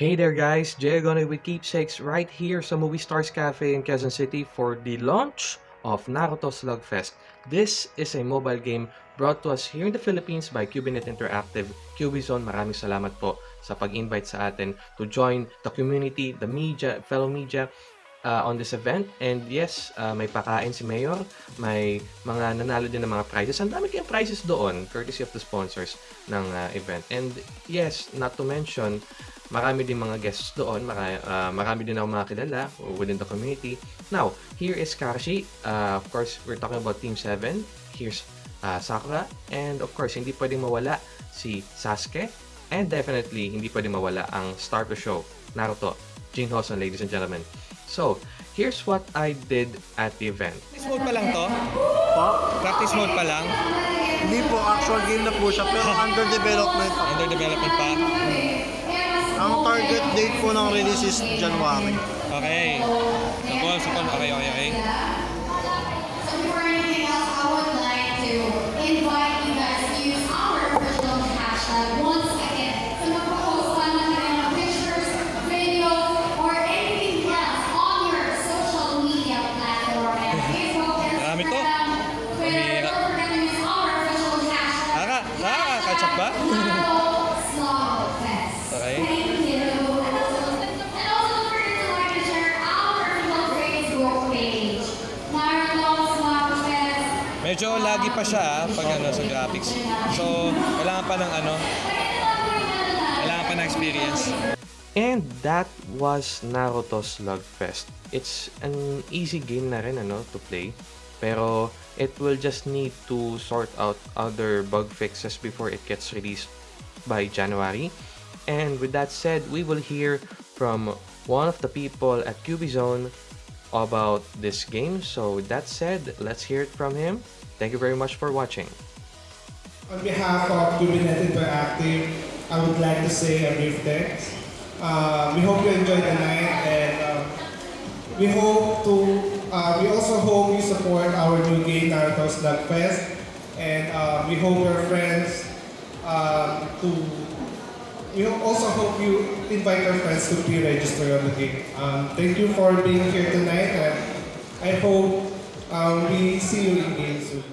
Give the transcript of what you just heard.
Hey there guys, Jay with Keepsakes right here sa Movie Stars Cafe in Quezon City for the launch of Naruto Slugfest. This is a mobile game brought to us here in the Philippines by Cubinet Interactive. Cubizone, maraming salamat po sa pag-invite sa atin to join the community, the media, fellow media uh, on this event. And yes, uh, may pakain si Mayor, may mga nanalo din ng mga prizes. Ang dami kayong prizes doon, courtesy of the sponsors ng uh, event. And yes, not to mention, marami din mga guests doon, marami, uh, marami din ako mga kilala within the community. Now, here is Karashi. Uh, of course, we're talking about Team 7. Here's uh, Sakura. And of course, hindi pwedeng mawala si Sasuke. And definitely, hindi pwedeng mawala ang star of the show, Naruto. Jin Hoson, ladies and gentlemen. So, here's what I did at the event. Practice mode pa lang to? Po? Practice mode pa lang? Hindi po, actual game na po siya, pero under development pa. Under development pa? Target date po ng release is January. Okay. Suppol, suppol. Okay, okay, okay. So Facebook page. Naruto Slugfest. Medyo lagi pa siya ah, pag ano sa graphics. So, kailangan pa ng ano, kailangan pa ng experience. And that was Naruto Slugfest. It's an easy game na rin ano, to play. Pero it will just need to sort out other bug fixes before it gets released by January. And with that said, we will hear from one of the people at Cubizone about this game. So with that said, let's hear it from him. Thank you very much for watching. On behalf of Kubernetes Interactive, I would like to say a brief thanks. Uh, we hope you enjoyed the night and uh, we hope to, uh, we also hope you support our new game, Naruto Slugfest. And uh, we hope your friends um, to, we also hope you invite your friends to pre-register on the game. Um, thank you for being here tonight and I hope um, we see you in game soon.